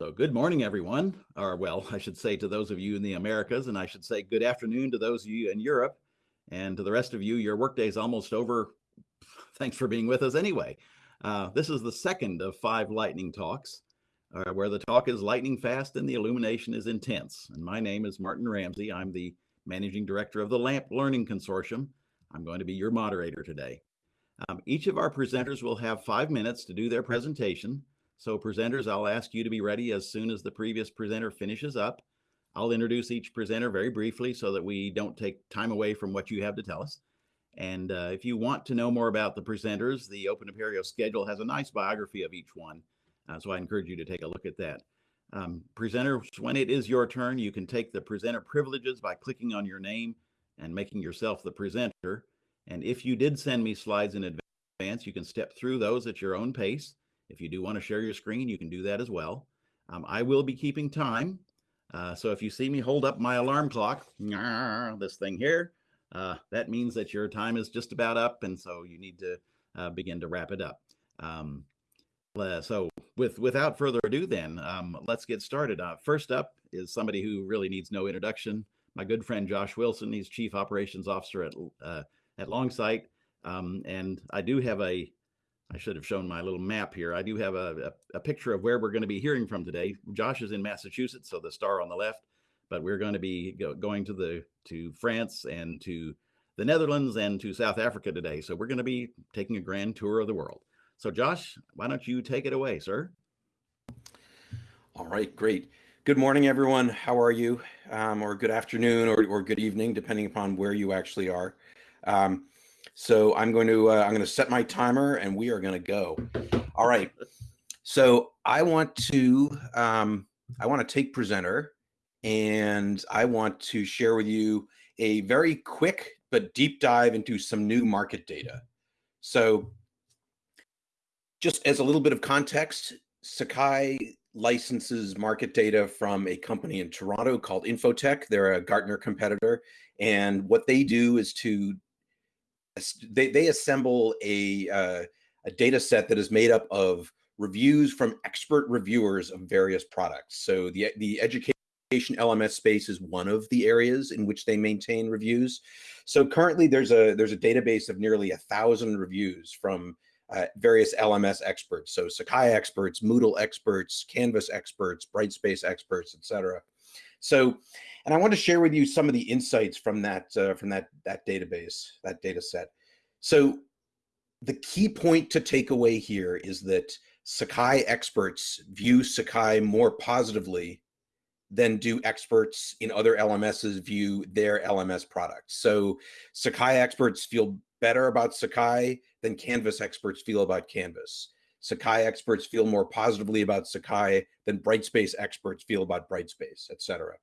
So good morning, everyone. Or well, I should say to those of you in the Americas, and I should say good afternoon to those of you in Europe, and to the rest of you, your workday is almost over. Thanks for being with us anyway. Uh, this is the second of five lightning talks, uh, where the talk is lightning fast and the illumination is intense. And my name is Martin Ramsey. I'm the managing director of the LAMP Learning Consortium. I'm going to be your moderator today. Um, each of our presenters will have five minutes to do their presentation. So presenters, I'll ask you to be ready as soon as the previous presenter finishes up. I'll introduce each presenter very briefly so that we don't take time away from what you have to tell us. And uh, if you want to know more about the presenters, the Open Apereo schedule has a nice biography of each one. Uh, so I encourage you to take a look at that. Um, presenters, when it is your turn, you can take the presenter privileges by clicking on your name and making yourself the presenter. And if you did send me slides in advance, you can step through those at your own pace. If you do want to share your screen, you can do that as well. Um, I will be keeping time. Uh, so if you see me hold up my alarm clock, this thing here, uh, that means that your time is just about up. And so you need to uh, begin to wrap it up. Um, so with without further ado, then um, let's get started. Uh, first up is somebody who really needs no introduction. My good friend Josh Wilson. He's Chief Operations Officer at uh, at Longsight, um, and I do have a I should have shown my little map here. I do have a, a, a picture of where we're going to be hearing from today. Josh is in Massachusetts, so the star on the left, but we're going to be go, going to the to France and to the Netherlands and to South Africa today. So we're going to be taking a grand tour of the world. So Josh, why don't you take it away, sir? All right, great. Good morning, everyone. How are you? Um, or good afternoon or, or good evening, depending upon where you actually are. Um, so I'm going to uh, I'm going to set my timer and we are going to go. All right. So I want to um, I want to take presenter and I want to share with you a very quick but deep dive into some new market data. So just as a little bit of context, Sakai licenses market data from a company in Toronto called Info-Tech. They're a Gartner competitor. And what they do is to they, they assemble a, uh, a data set that is made up of reviews from expert reviewers of various products. So the, the education LMS space is one of the areas in which they maintain reviews. So currently there's a there's a database of nearly a thousand reviews from uh, various LMS experts. So Sakai experts, Moodle experts, Canvas experts, Brightspace experts, etc. So, and I want to share with you some of the insights from that uh, from that that database, that data set. So, the key point to take away here is that Sakai experts view Sakai more positively than do experts in other LMSs view their LMS products. So Sakai experts feel better about Sakai than Canvas experts feel about Canvas. Sakai experts feel more positively about Sakai than Brightspace experts feel about Brightspace, etc.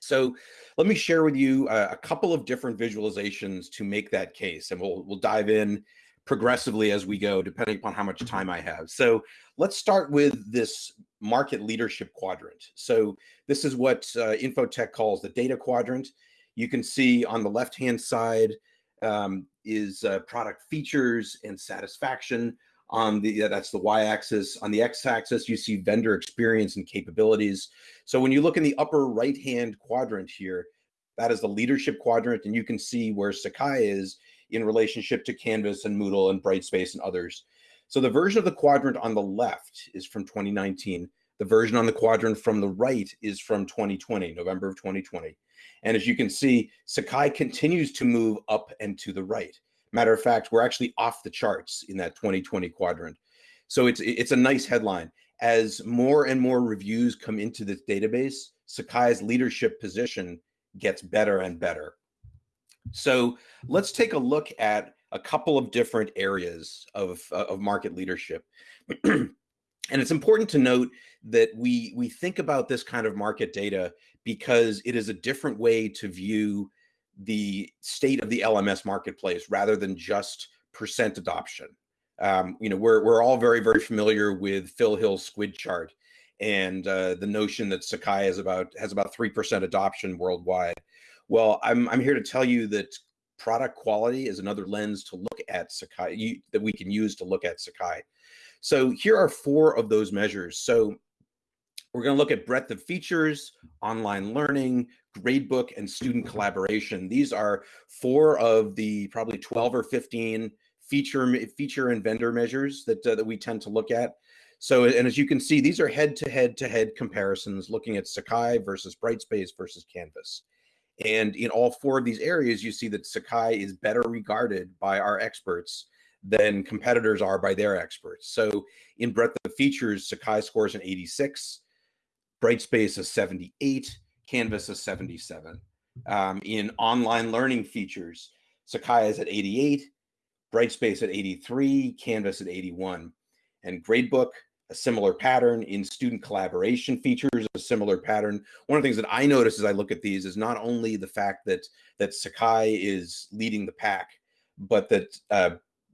So let me share with you a, a, couple of different visualizations to make that case, and we'll we'll dive in progressively as we go, depending upon how much time I have. So let's start with this market leadership quadrant. So this is what uh, Info-Tech calls the data quadrant. You can see on the left-hand side um, is uh, product features and satisfaction on the that's the y-axis. On the x-axis you see vendor experience and capabilities. So when you look in the upper right hand quadrant here that is the leadership quadrant and you can see where sakai is in relationship to canvas and moodle and brightspace and others. So the version of the quadrant on the left is from 2019 the version on the quadrant from the right is from 2020 november of 2020 and as you can see sakai continues to move up and to the right Matter of fact, we're actually off the charts in that 2020 quadrant. So it's it's a nice headline. As more and more reviews come into this database, Sakai's leadership position gets better and better. So let's take a look at a couple of different areas of, of market leadership. and it's important to note that we, we think about this kind of market data because it is a different way to view the state of the LMS marketplace rather than just percent adoption. Um, you know, we're, we're all very, very familiar with Phil Hill's squid chart and uh, the notion that Sakai is about has about 3% adoption worldwide. Well, I'm, I'm here to tell you that product quality is another lens to look at Sakai you, that we can use to look at Sakai. So here are four of those measures. So We're going to look at breadth of features, online learning, gradebook, and student collaboration. These are four of the probably 12 or 15 feature feature and vendor measures that, uh, that we tend to look at. So, and as you can see, these are head to head to head comparisons looking at Sakai versus Brightspace versus Canvas. And in all four of these areas, you see that Sakai is better regarded by our experts than competitors are by their experts. So in breadth of features, Sakai scores an 86, Brightspace is 78, Canvas is 77. Um, in online learning features, Sakai is at 88, Brightspace at 83, Canvas at 81. And Gradebook, a similar pattern in student collaboration features, a similar pattern. One of the things that I notice as I look at these is not only the fact that that Sakai is leading the pack, but that uh,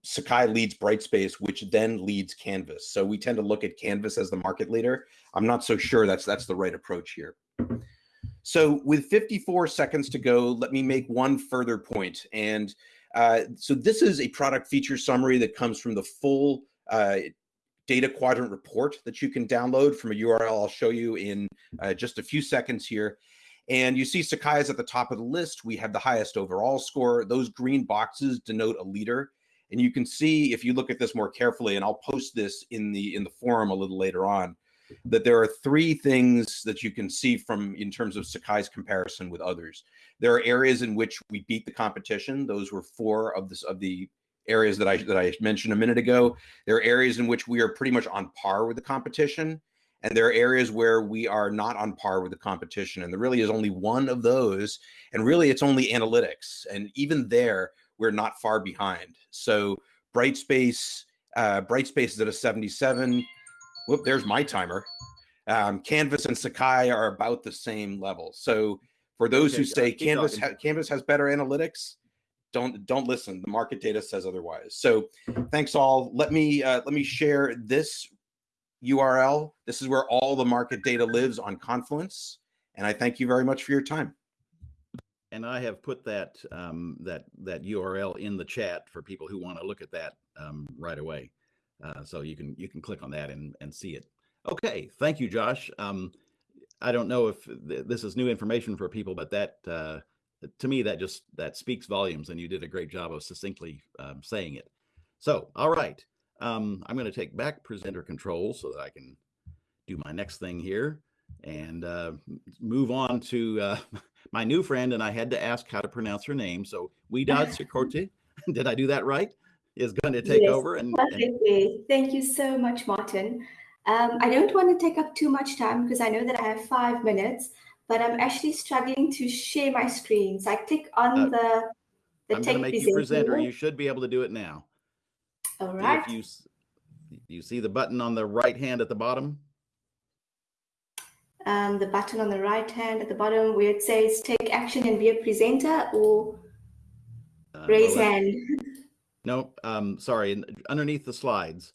Sakai leads Brightspace, which then leads Canvas. So we tend to look at Canvas as the market leader. I'm not so sure that's that's the right approach here. So with 54 seconds to go, let me make one further point. And uh, so this is a product feature summary that comes from the full uh, data quadrant report that you can download from a URL I'll show you in uh, just a few seconds here. And you see Sakai is at the top of the list. We have the highest overall score. Those green boxes denote a leader. And you can see if you look at this more carefully, and I'll post this in the in the forum a little later on, that there are three things that you can see from in terms of Sakai's comparison with others. There are areas in which we beat the competition. Those were four of this of the areas that I that I mentioned a minute ago. There are areas in which we are pretty much on par with the competition, and there are areas where we are not on par with the competition. And there really is only one of those, and really it's only analytics. And even there, we're not far behind. So Brightspace, uh, Brightspace is at a 77. Whoop, there's my timer. Um, Canvas and Sakai are about the same level. So for those okay, who say Canvas ha- Canvas has better analytics, don't don't listen. The market data says otherwise. So thanks all. Let me uh, let me share this URL. This is where all the market data lives on Confluence. And I thank you very much for your time. And I have put that um, that that URL in the chat for people who want to look at that um, right away. Uh, so you can you can click on that and and see it. Okay, thank you, Josh. Um, I don't know if th this is new information for people, but that uh, to me that just that speaks volumes, and you did a great job of succinctly um, saying it. So, all right, um, I'm going to take back presenter control so that I can do my next thing here and uh, move on to uh, my new friend. And I had to ask how to pronounce her name. So Widad Sikorti, did I do that right? Is going to take yes, over. And, perfectly. And... Thank you so much, Martin. Um, I don't want to take up too much time because I know that I have five minutes, but I'm actually struggling to share my screen. So I click on uh, the the I'm going to make you presenter. You should be able to do it now. All right. If you you see the button on the right hand at the bottom. Um, the button on the right hand at the bottom where it says take action and be a presenter or uh, raise well, hand. No, um, sorry. Underneath the slides,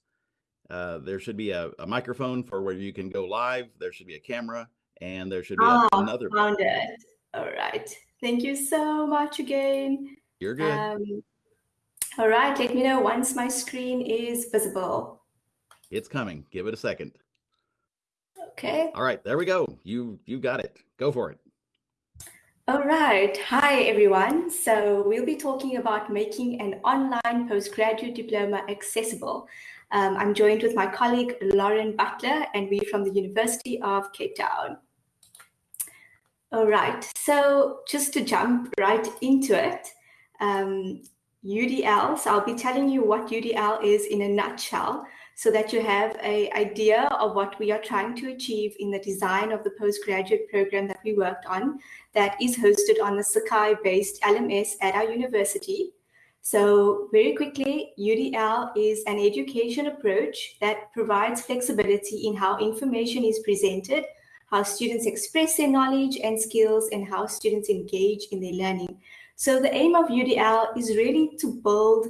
uh, there should be a, a, microphone for where you can go live. There should be a camera, and there should be oh, another. Found button. it. All right. Thank you so much again. You're good. Um, all right. Let me know once my screen is visible. It's coming. Give it a second. Okay. All right. There we go. You you got it. Go for it. All right. Hi, everyone. So we'll be talking about making an online postgraduate diploma accessible. Um, I'm joined with my colleague, Lauren Butler, and we're from the University of Cape Town. All right. So just to jump right into it, um, UDL. So I'll be telling you what UDL is in a nutshell so that you have a idea of what we are trying to achieve in the design of the postgraduate program that we worked on that is hosted on the Sakai-based LMS at our university. So very quickly, UDL is an education approach that provides flexibility in how information is presented, how students express their knowledge and skills, and how students engage in their learning. So the aim of UDL is really to build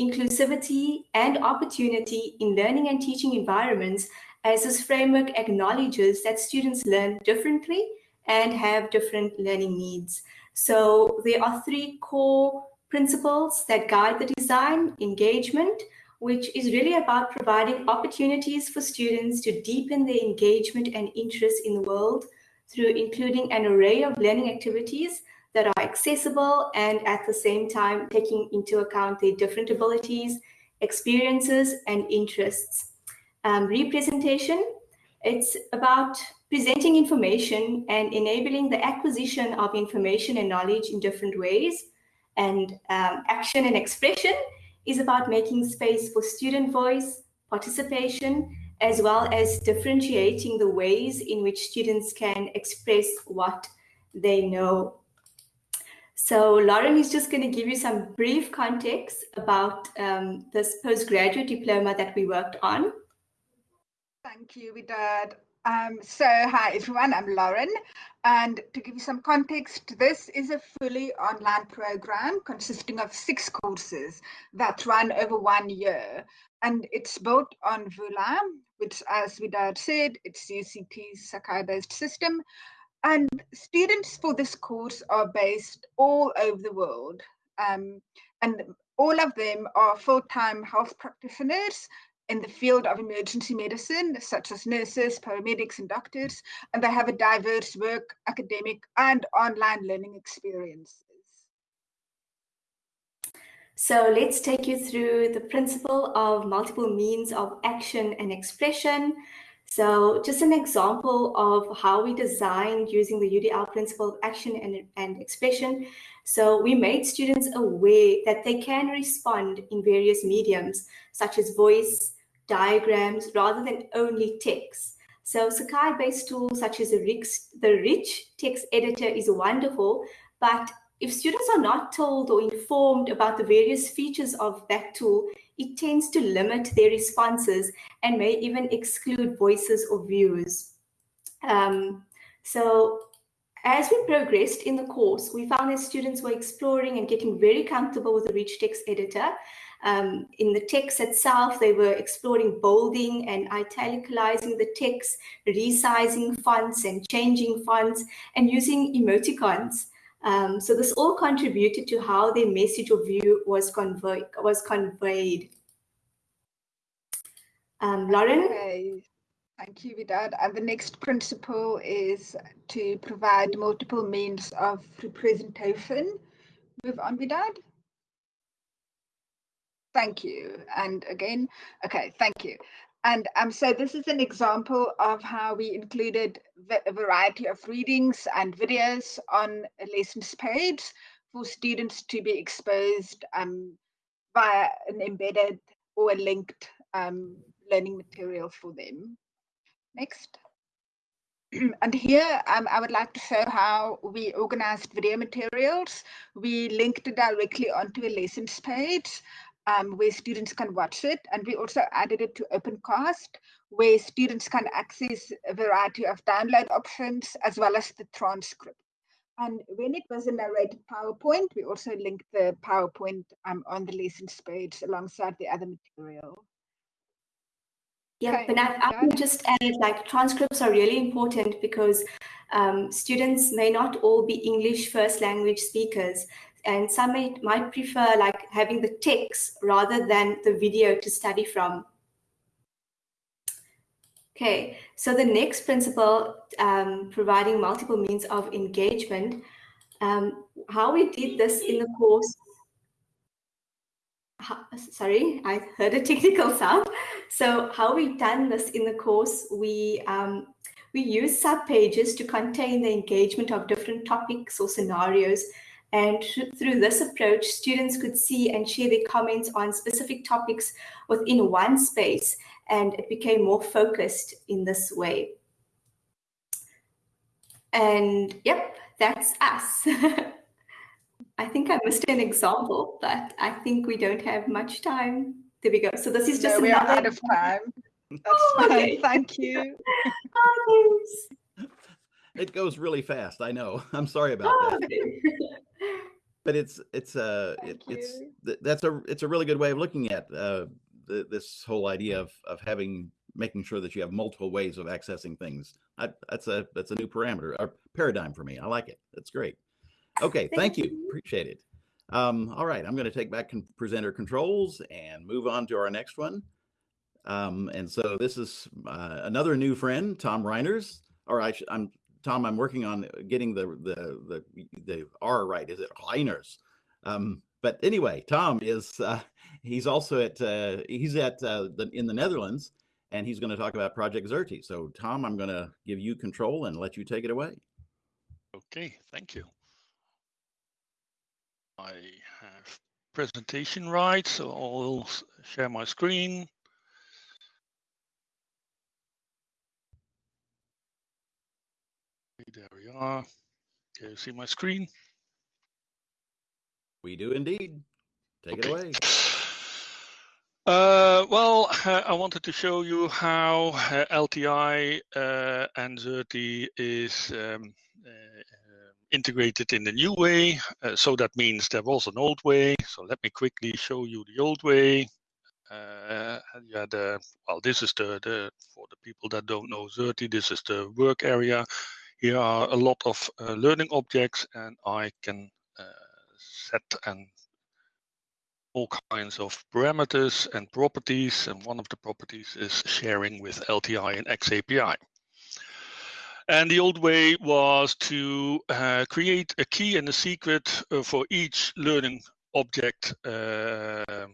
inclusivity and opportunity in learning and teaching environments as this framework acknowledges that students learn differently and have different learning needs. So there are three core principles that guide the design, engagement, which is really about providing opportunities for students to deepen their engagement and interest in the world through including an array of learning activities that are accessible and at the same time taking into account their different abilities, experiences, and interests. Um, representation, it's about presenting information and enabling the acquisition of information and knowledge in different ways. And um, action and expression is about making space for student voice, participation, as well as differentiating the ways in which students can express what they know. So Lauren is just going to give you some brief context about um, this postgraduate diploma that we worked on. Thank you, Widad. Um, so hi everyone, I'm Lauren. And to give you some context, this is a fully online program consisting of six courses that run over one year. And it's built on Vula, which as Widad said, it's UCT's Sakai-based system. And students for this course are based all over the world. Um, and all of them are full-time health practitioners in the field of emergency medicine, such as nurses, paramedics, and doctors, and they have a diverse work, academic, and online learning experiences. So let's take you through the principle of multiple means of action and expression. So just an example of how we designed using the UDL principle of action and, and expression. So we made students aware that they can respond in various mediums, such as voice, diagrams rather than only text. So Sakai-based tools such as the rich, the rich text editor is wonderful, but if students are not told or informed about the various features of that tool, it tends to limit their responses and may even exclude voices or views. Um, so as we progressed in the course, we found that students were exploring and getting very comfortable with the rich text editor um, in the text itself, they were exploring bolding and italicizing the text, resizing fonts and changing fonts, and using emoticons. Um, so this all contributed to how their message or view was, convey was conveyed. Um, Lauren? Okay. Thank you, Widad. And the next principle is to provide multiple means of representation. Move on, Widad. Thank you. And again, okay, thank you. And um, so this is an example of how we included a variety of readings and videos on a lessons page for students to be exposed um, via an embedded or a linked um, learning material for them. Next. and here um, I would like to show how we organized video materials. We linked it directly onto a lessons page um, where students can watch it. And we also added it to OpenCast, where students can access a variety of download options as well as the transcript. And when it was a narrated PowerPoint, we also linked the PowerPoint um, on the lessons page alongside the other material. Yeah, okay. but I, I can just add like transcripts are really important because um, students may not all be English first language speakers and some may, might prefer like having the text rather than the video to study from. Okay, so the next principle, um, providing multiple means of engagement, um, how we did this in the course, sorry, I heard a technical sound. So how we done this in the course, we um, we use sub pages to contain the engagement of different topics or scenarios and through this approach, students could see and share their comments on specific topics within one space, and it became more focused in this way. And yep, that's us. I think I missed an example, but I think we don't have much time. There we go. So this is just no, we are out of time. That's oh, fine. Okay. Thank you. oh, it goes really fast. I know. I'm sorry about oh, that. Okay but it's it's uh it, it's that's a it's a really good way of looking at uh the, this whole idea of of having making sure that you have multiple ways of accessing things I, that's a that's a new parameter a paradigm for me i like it that's great okay thank, thank you. you. appreciate it Um, all right, I'm going to take back con- presenter controls and move on to our next one. Um, and so this is uh, another new friend, Tom Reijnders. Or I am Tom. I'm working on getting the the the the R right. Is it Reijnders? Um, but anyway, Tom is uh, he's also at uh, he's at uh, the, in the Netherlands, and he's going to talk about Project Xerte. So Tom, I'm going to give you control and let you take it away. Okay, thank you. I have presentation right, so I'll share my screen. There we are. Can you see my screen? We do indeed. Take okay. it away. Uh, well, uh, I wanted to show you how uh, LTI uh, and Xerte is um, uh, integrated in the new way. Uh, so that means there was an old way. So let me quickly show you the old way. Uh, yeah, the well, this is the the for the people that don't know Xerte, this is the work area. Here are a lot of uh, learning objects, and I can uh, set and all kinds of parameters and properties. And one of the properties is sharing with LTI and XAPI. And the old way was to uh, create a key and a secret uh, for each learning object uh, uh,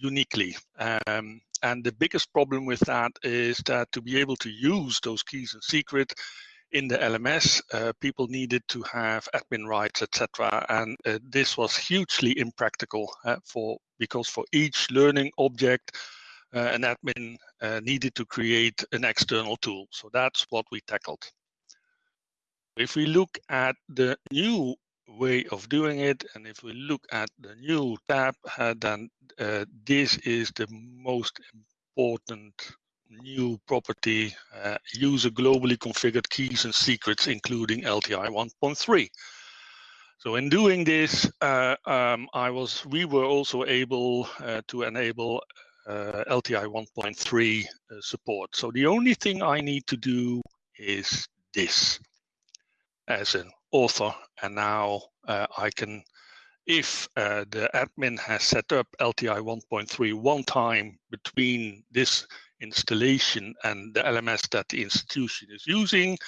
uniquely. Um, and the biggest problem with that is that to be able to use those keys and secret in the LMS, uh, people needed to have admin rights, etc. And uh, this was hugely impractical for because for each learning object, an admin needed to create an external tool. So that's what we tackled. If we look at the new way of doing it, and if we look at the new tab, uh, then uh, this is the most important new property, uh, user globally configured keys and secrets, including LTI 1.3. So in doing this, uh, um, I was, we were also able uh, to enable uh, LTI 1.3 support. So the only thing I need to do is this as an author and now uh, I can if uh, the admin has set up LTI 1.3 one time between this installation and the LMS that the institution is using,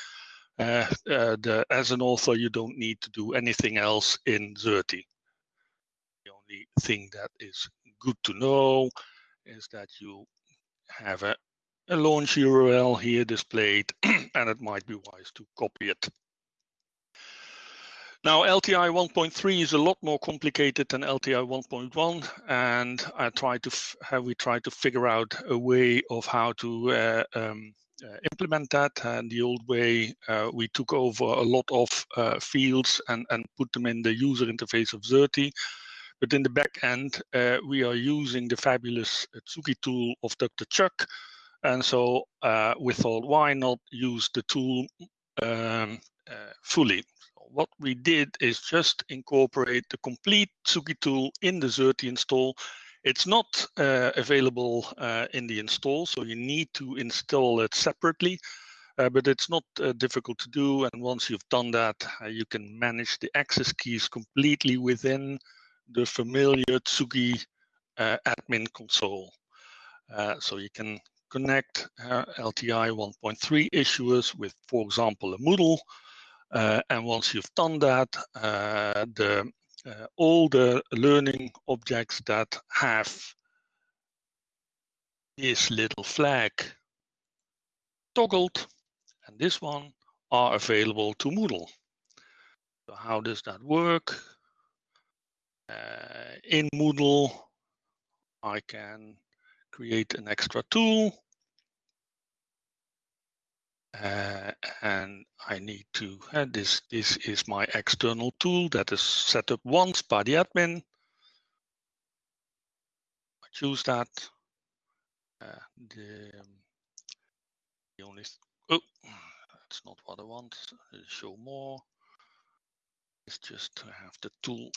uh, uh, the, as an author, you don't need to do anything else in Xerte. The only thing that is good to know is that you have a, a launch URL here displayed, and it might be wise to copy it now, LTI 1.3 is a lot more complicated than LTI 1.1, and I to have we tried to figure out a way of how to uh, um, uh, implement that. And the old way, uh, we took over a lot of uh, fields and, and put them in the user interface of Xerte. But in the back end, uh, we are using the fabulous Tsugi tool of Dr. Chuck. And so uh, we thought, why not use the tool um, fully? What we did is just incorporate the complete Tsugi tool in the Xerte install. It's not uh, available uh, in the install, so you need to install it separately. Uh, but it's not uh, difficult to do. And once you've done that, uh, you can manage the access keys completely within the familiar Tsugi uh, admin console. so you can connect LTI 1.3 issuers with, for example, a Moodle, and once you've done that, uh, the, uh, all the learning objects that have this little flag toggled and this one are available to Moodle. So how does that work? Uh, in Moodle, I can create an extra tool uh, and I need to, uh, this, this is my external tool that is set up once by the admin. I choose that. Uh, the, the only, oh, that's not what I want. Show more. It's just to have the tool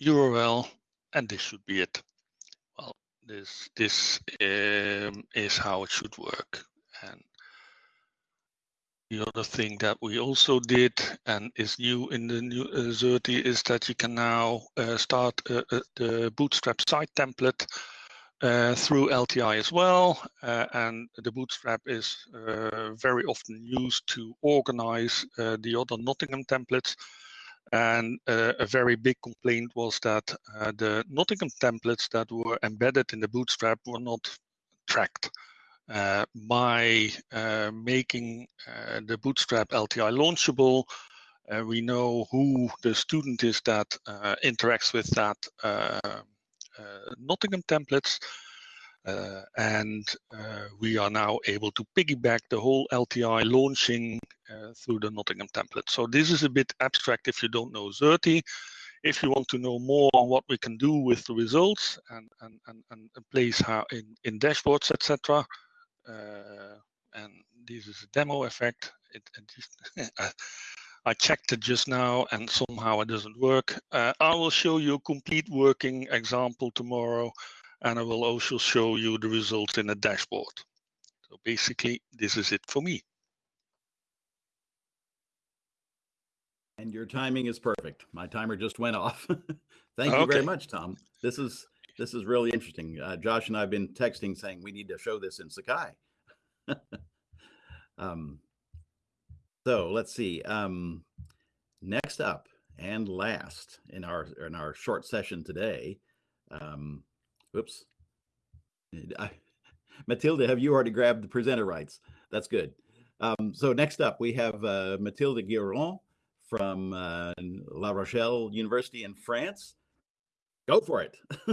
URL and this should be it. Well, this, this um, is how it should work. And The other thing that we also did and is new in the new uh, Xerte is that you can now uh, start uh, uh the Bootstrap site template uh, through LTI as well. Uh, and the Bootstrap is very often used to organize the other Nottingham templates. And a very big complaint was that the Nottingham templates that were embedded in the Bootstrap were not tracked. Uh, by uh, making uh, the Bootstrap LTI launchable, we know who the student is that interacts with that Nottingham templates. Uh, and uh, we are now able to piggyback the whole LTI launching uh, through the Nottingham template. So this is a bit abstract if you don't know Xerte. If you want to know more on what we can do with the results and, and, and, and place how in, in dashboards, etc., uh, and this is a demo effect. It, it just, I checked it just now and somehow it doesn't work. Uh, I will show you a complete working example tomorrow and I will also show you the results in a dashboard. So basically, this is it for me. And your timing is perfect. My timer just went off. Thank you very much, Tom. This is this is really interesting. Uh, Josh and I have been texting saying we need to show this in Sakai. um, so let's see. Um, next up and last in our in our short session today. Um, oops. I, Matilda, have you already grabbed the presenter rights? That's good. Um, so next up, we have uh, Mathilde Guéron from uh, La Rochelle University in France. Go for it.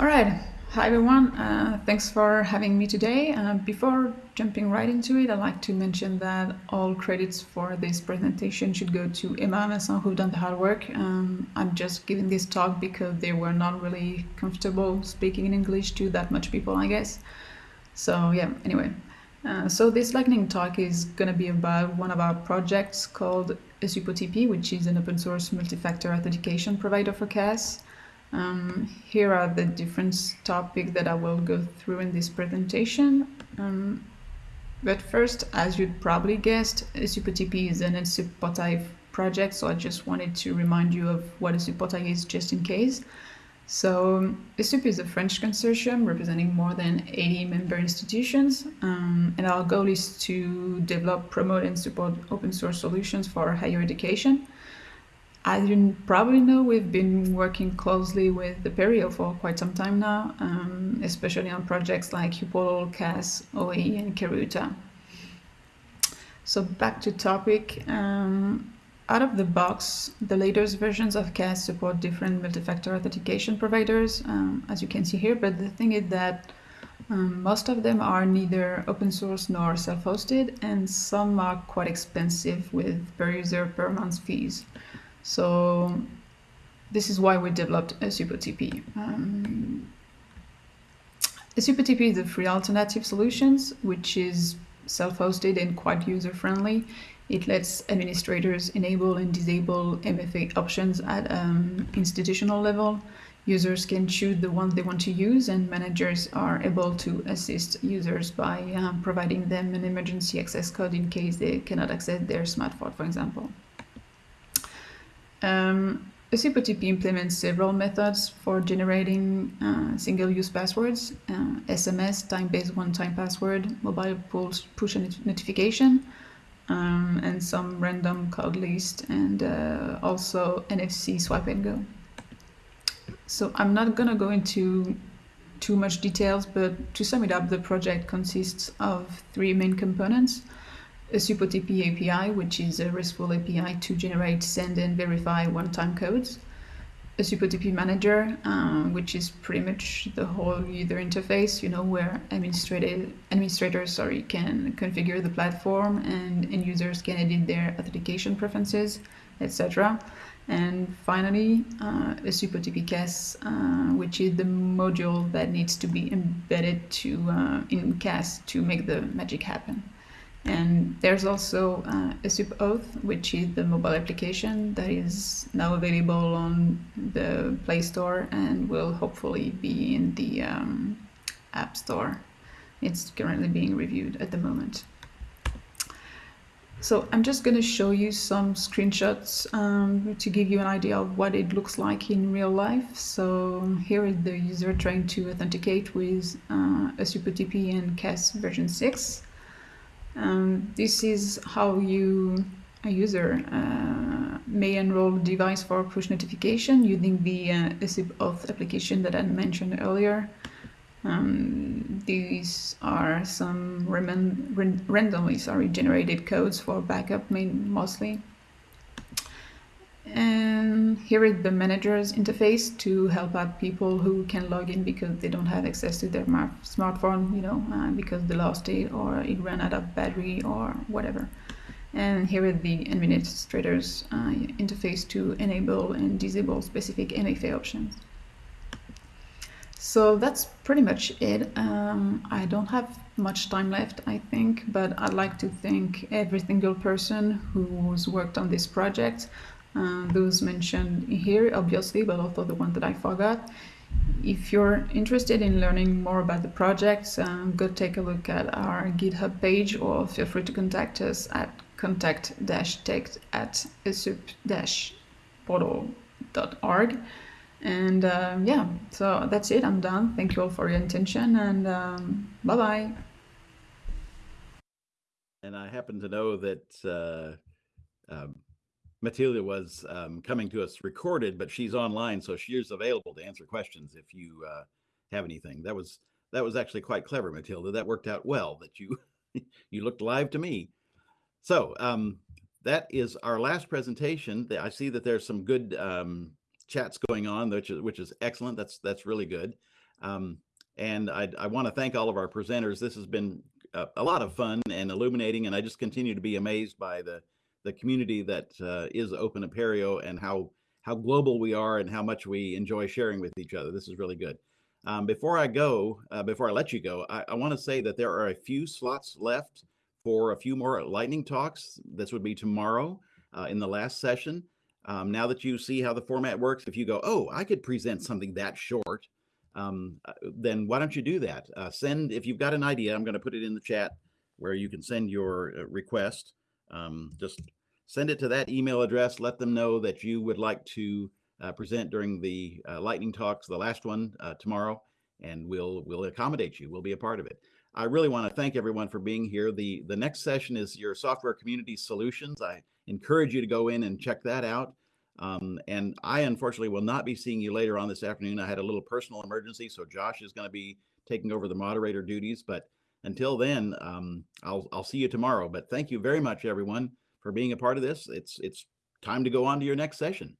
All right. Hi, everyone. Uh, thanks for having me today. Uh, before jumping right into it, I'd like to mention that all credits for this presentation should go to Emma and Vincent who've done the hard work. Um, I'm just giving this talk because they were not really comfortable speaking in English to that much people, I guess. So yeah, anyway. Uh, so this lightning talk is going to be about one of our projects called ESUP-OTP, which is an open source multi-factor authentication provider for CAS. Um, here are the different topics that I will go through in this presentation. Um, but first, as you'd probably guessed, ESUP-OTP is an SUPOTI project, so I just wanted to remind you of what a SUPOTI is just in case. So ESUP is a French consortium representing more than 80 member institutions, um, and our goal is to develop, promote, and support open source solutions for higher education. As you probably know, we've been working closely with the Apereo for quite some time now, um, especially on projects like uPortal, CAS, OAE, and Karuta. So back to topic. Um, out of the box, the latest versions of CAS support different multi-factor authentication providers, um, as you can see here, but the thing is that um, most of them are neither open source nor self-hosted, and some are quite expensive with per user per month fees. So this is why we developed ESUP-OTP. Um, ESUP-OTP is a free alternative solutions, which is self-hosted and quite user-friendly. It lets administrators enable and disable MFA options at um, institutional level. Users can choose the ones they want to use, and managers are able to assist users by um, providing them an emergency access code in case they cannot access their smartphone, for example. Um, ESUP-OTP implements several methods for generating uh, single-use passwords, uh, SMS, time-based one-time password, mobile push notification, um, and some random code list, and uh, also NFC swipe and go. So I'm not going to go into too much details, but to sum it up, the project consists of three main components a ESUP-OTP API, which is a RESTful API to generate, send, and verify one-time codes. A ESUP-OTP manager, uh, which is pretty much the whole user interface, you know, where administrators sorry, can configure the platform and, end users can edit their authentication preferences, etc. And finally, uh, a ESUP-OTP CAS, uh, which is the module that needs to be embedded to uh, in CAS to make the magic happen. And there's also uh, a SUP Auth, which is the mobile application that is now available on the Play Store and will hopefully be in the um, App Store. It's currently being reviewed at the moment. So I'm just going to show you some screenshots um, to give you an idea of what it looks like in real life. So here is the user trying to authenticate with uh, ESUP and CAS version 6. Um, this is how you, a user, uh, may enroll a device for push notification using the uh, ESUP auth application that I mentioned earlier. Um, these are some ran randomly sorry generated codes for backup main mostly. Here is the manager's interface to help out people who can log in because they don't have access to their smartphone, you know, uh, because they lost it or it ran out of battery or whatever. And here is the administrator's uh, interface to enable and disable specific MFA options. So that's pretty much it. Um, I don't have much time left, I think, but I'd like to thank every single person who's worked on this project. Uh, those mentioned here, obviously, but also the one that I forgot. If you're interested in learning more about the project, um, go take a look at our GitHub page or feel free to contact us at contact-tech at esup-portail.org. And uh, yeah, so that's it. I'm done. Thank you all for your attention and um, bye bye. And I happen to know that uh, um, Matilda was um, coming to us recorded, but she's online, so she is available to answer questions if you uh, have anything. That was that was actually quite clever, Matilda. That worked out well. That you you looked live to me. So um, that is our last presentation. I see that there's some good um, chats going on, which is which is excellent. That's that's really good. Um, and I, I want to thank all of our presenters. This has been a, a, lot of fun and illuminating, and I just continue to be amazed by the the community that uh, is Open Apereo and how how global we are and how much we enjoy sharing with each other. This is really good. Um, before I go, uh, before I let you go, I, I want to say that there are a few slots left for a few more lightning talks. This would be tomorrow uh, in the last session. Um, now that you see how the format works, if you go, oh, I could present something that short, um, uh, then why don't you do that? Uh, send, if you've got an idea, I'm going to put it in the chat where you can send your uh, request. Um, just send it to that email address. Let them know that you would like to uh, present during the uh, lightning talks, the last one uh, tomorrow, and we'll we'll accommodate you. We'll be a part of it. I really want to thank everyone for being here. The the next session is your software community solutions. I encourage you to go in and check that out. Um, and I unfortunately will not be seeing you later on this afternoon. I had a little personal emergency, so Josh is going to be taking over the moderator duties. But until then, um, I'll I'll see you tomorrow. But thank you very much, everyone, for being a part of this. It's it's time to go on to your next session.